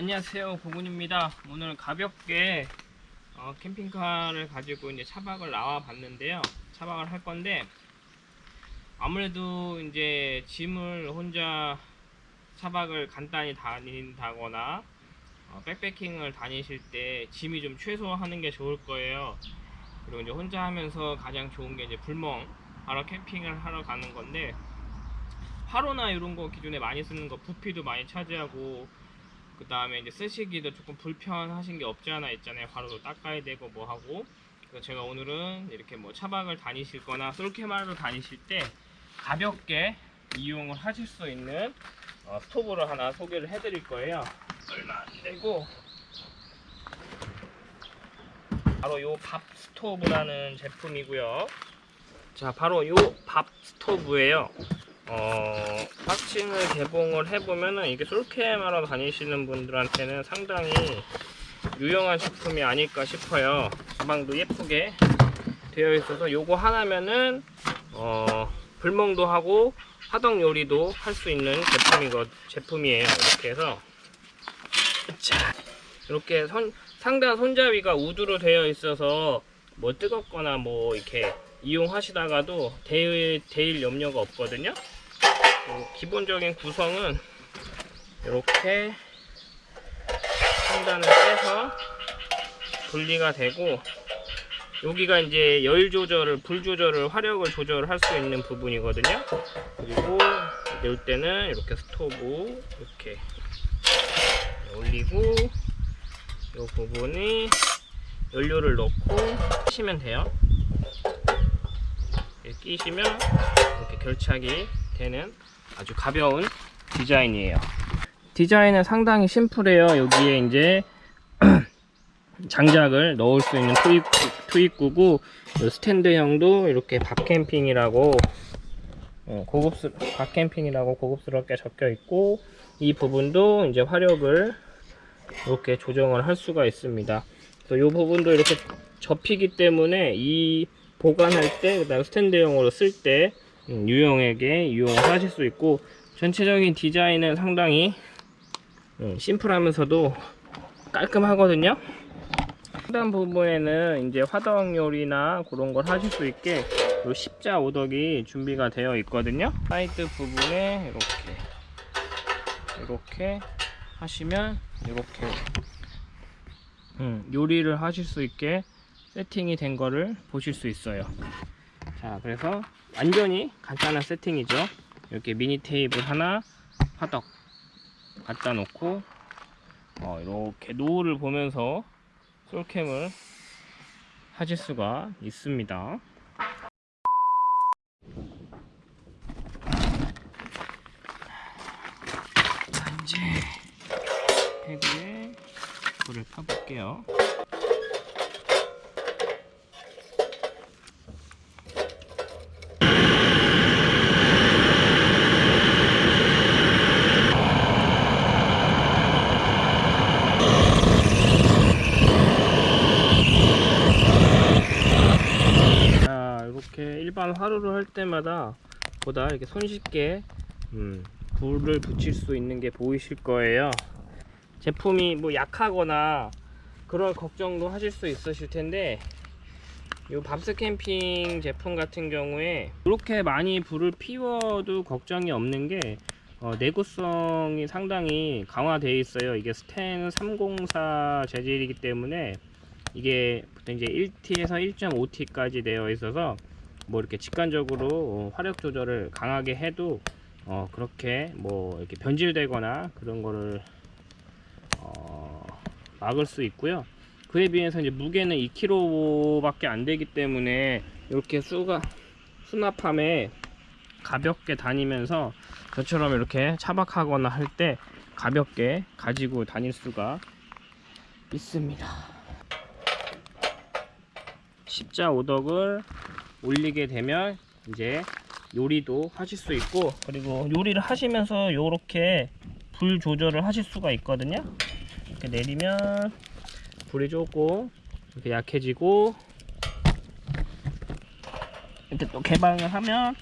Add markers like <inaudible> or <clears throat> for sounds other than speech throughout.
안녕하세요. 보군입니다. 오늘 가볍게 어, 캠핑카를 가지고 이제 차박을 나와 봤는데요. 차박을 할 건데 아무래도 이제 짐을 혼자 차박을 간단히 다닌다거나 어, 백패킹을 다니실 때 짐이 좀 최소화하는 게 좋을 거예요. 그리고 이제 혼자 하면서 가장 좋은 게 이제 불멍 하러 캠핑을 하러 가는 건데 화로나 이런 거 기존에 많이 쓰는 거 부피도 많이 차지하고 그 다음에 이제 쓰시기도 조금 불편하신 게 없지 않아 있잖아요. 화로도 닦아야 되고 뭐 하고. 그래서 제가 오늘은 이렇게 뭐 차박을 다니실 거나 솔케마를 다니실 때 가볍게 이용을 하실 수 있는 어, 스토브를 하나 소개를 해 드릴 거예요. 얼마 안 되고. 바로 요 밥 스토브라는 제품이고요. 자 바로 요 밥 스토브예요 어, 박싱을 개봉을 해보면은 이게 솔캠하러 다니시는 분들한테는 상당히 유용한 제품이 아닐까 싶어요. 가방도 예쁘게 되어 있어서 요거 하나면은 어, 불멍도 하고 화덕 요리도 할 수 있는 제품이거 제품이에요. 이렇게 해서 자 이렇게 선, 상단 손잡이가 우드로 되어 있어서 뭐 뜨겁거나 뭐 이렇게 이용하시다가도 데일, 데일 염려가 없거든요. 어, 기본적인 구성은 이렇게 상단을 빼서 분리가 되고 여기가 이제 열 조절을 불 조절을 화력을 조절할 수 있는 부분이거든요. 그리고 넣을 때는 이렇게 스토브 이렇게 올리고 이 부분이 연료를 넣고 끼시면 돼요. 끼시면 이렇게 결착이 되는 아주 가벼운 디자인이에요. 디자인은 상당히 심플해요. 여기에 이제 <clears throat> 장작을 넣을 수 있는 투입, 투입구고 스탠드형도 이렇게 밥캠핑이라고 어, 고급스 밥캠핑이라고 고급스럽게 적혀 있고 이 부분도 이제 화력을 이렇게 조정을 할 수가 있습니다. 그래서 이 부분도 이렇게 접히기 때문에 이 보관할 때 그다음 스탠드형으로 쓸때 유용하게 유용을 하실 수 있고 전체적인 디자인은 상당히 음, 심플하면서도 깔끔하거든요. 상단 부분에는 이제 화덕 요리나 그런 걸 하실 수 있게 요 십자 오덕이 준비가 되어 있거든요. 사이드 부분에 이렇게 이렇게 하시면 이렇게 음, 요리를 하실 수 있게 세팅이 된 거를 보실 수 있어요 자 그래서 완전히 간단한 세팅이죠. 이렇게 미니 테이블 하나 화덕 갖다 놓고 어, 이렇게 노을을 보면서 솔캠을 하실 수가 있습니다. 자 이제 배구에 불을 켜볼게요 이렇게 일반 화로를 할 때마다 보다 이렇게 손쉽게 음, 불을 붙일 수 있는 게 보이실 거예요. 제품이 뭐 약하거나 그런 걱정도 하실 수 있으실 텐데 이 밥스 캠핑 제품 같은 경우에 이렇게 많이 불을 피워도 걱정이 없는 게 어, 내구성이 상당히 강화되어 있어요. 이게 스텐 304 재질이기 때문에 이게 이제 1T에서 1.5T까지 되어 있어서 뭐 이렇게 직관적으로 어, 화력 조절을 강하게 해도 어 그렇게 뭐 이렇게 변질되거나 그런 거를 어 막을 수 있고요. 그에 비해서 이제 무게는 2kg 밖에 안 되기 때문에 이렇게 수가 수납함에 가볍게 다니면서 저처럼 이렇게 차박하거나 할 때 가볍게 가지고 다닐 수가 있습니다. 십자 오덕을 올리게 되면 이제 요리도 하실 수 있고 그리고 요리를 하시면서 요렇게 불 조절을 하실 수가 있거든요. 이렇게 내리면 불이 조금 이렇게 약해지고 이렇게 또 개방을 하면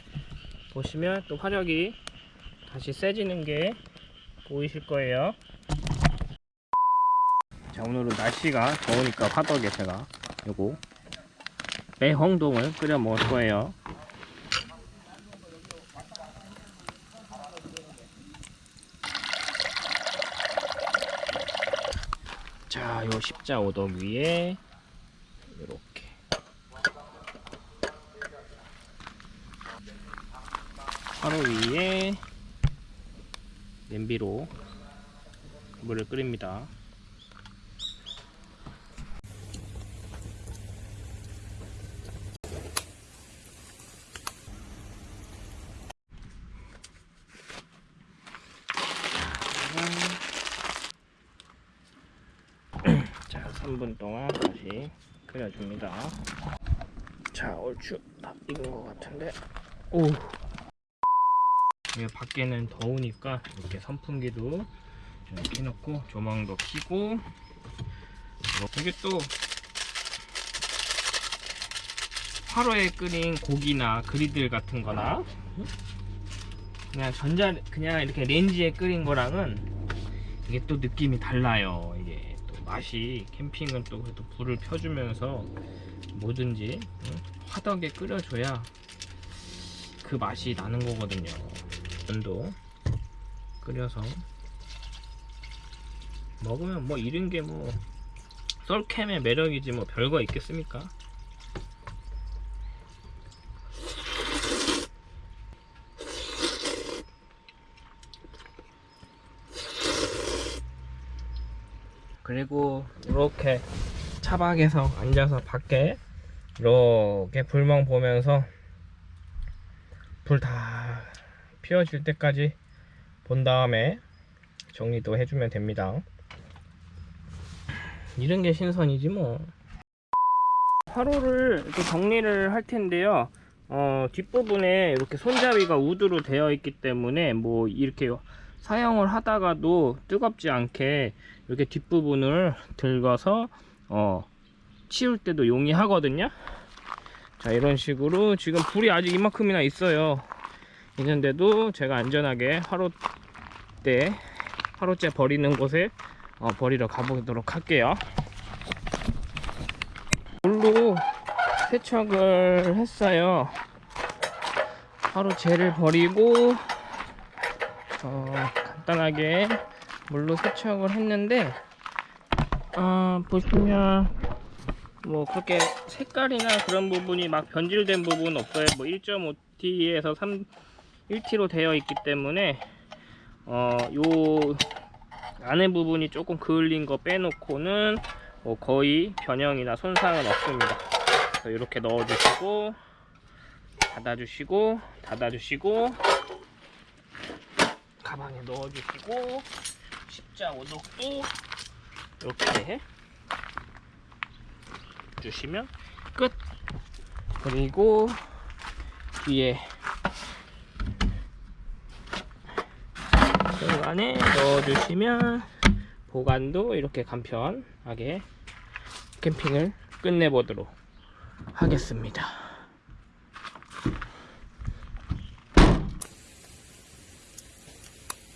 보시면 또 화력이 다시 세지는 게 보이실 거예요. 자 오늘은 날씨가 더우니까 화덕에 제가 요거 매홍동을 끓여 먹을 거예요 자, 요 십자 오덕 위에 이렇게 화로 위에 냄비로 물을 끓입니다. 3분 동안 다시 끓여줍니다. 자, 얼추 다 익은 것 같은데. 오. 이게 밖에는 더우니까 이렇게 선풍기도 좀 켜놓고 조망도 켜고 이게 또 화로에 끓인 고기나 그리들 같은 거나 그냥 전자 그냥 이렇게 렌지에 끓인 거랑은 이게 또 느낌이 달라요 이게 또 맛이 캠핑은 또 그래도 불을 펴주면서 뭐든지 응? 화덕에 끓여줘야 그 맛이 나는 거거든요 면도 끓여서 먹으면 뭐 이런 게 뭐 썰캠의 매력이지 뭐 별거 있겠습니까 그리고 이렇게 차박에서 앉아서 밖에 이렇게 불멍 보면서 불 다 피워질 때까지 본 다음에 정리도 해주면 됩니다. 이런 게 신선이지 뭐. 화로를 정리를 할 텐데요. 어, 뒷부분에 이렇게 손잡이가 우드로 되어 있기 때문에 뭐 이렇게 사용을 하다가도 뜨겁지 않게 이렇게 뒷부분을 들어서 어, 치울 때도 용이하거든요? 자 이런 식으로 지금 불이 아직 이만큼이나 있어요. 있는데도 제가 안전하게 화로대 화로째 버리는 곳에 어, 버리러 가보도록 할게요. 물로 세척을 했어요. 화로재를 버리고 어, 간단하게 물로 세척을 했는데 어, 보시면 뭐 그렇게 색깔이나 그런 부분이 막 변질된 부분은 없어요. 뭐 1.5T에서 3 1T로 되어 있기 때문에 어, 요 안에 부분이 조금 그을린 거 빼놓고는 뭐 거의 변형이나 손상은 없습니다. 그래서 이렇게 넣어 주시고 닫아 주시고 닫아 주시고 가방에 넣어 주시고. 십 자 오독도 이렇게 주시면 끝. 그리고 뒤에 그 안에 넣어주시면 보관도 이렇게 간편하게 캠핑을 끝내보도록 하겠습니다